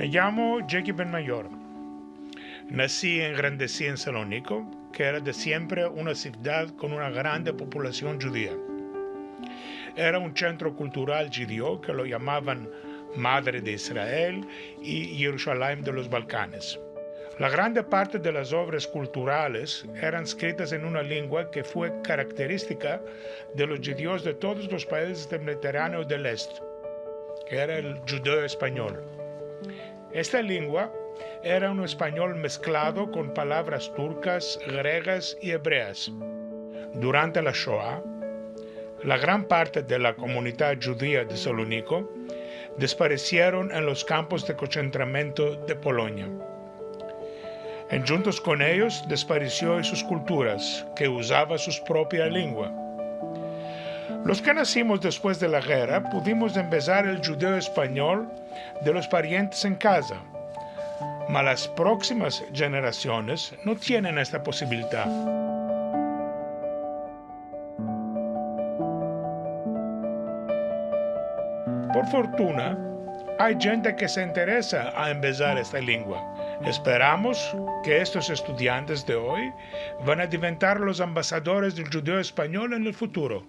Me llamo Jackie Benmayor. Nací y engrandecí en Salónico, que era de siempre una ciudad con una grande población judía. Era un centro cultural judío que lo llamaban Madre de Israel y Jerusalén de los Balcanes. La grande parte de las obras culturales eran escritas en una lengua que fue característica de los judíos de todos los países del Mediterráneo del Este, que era el judeo español. Esta lengua era un español mezclado con palabras turcas, griegas y hebreas. Durante la Shoah, la gran parte de la comunidad judía de Salónico desaparecieron en los campos de concentramiento de Polonia. En juntos con ellos desapareció sus culturas, que usaba su propia lengua. Los que nacimos después de la guerra pudimos empezar el judeo español de los parientes en casa, mas las próximas generaciones no tienen esta posibilidad. Por fortuna, hay gente que se interesa a empezar esta lengua. Esperamos que estos estudiantes de hoy van a diventar los ambasadores del judeo español en el futuro.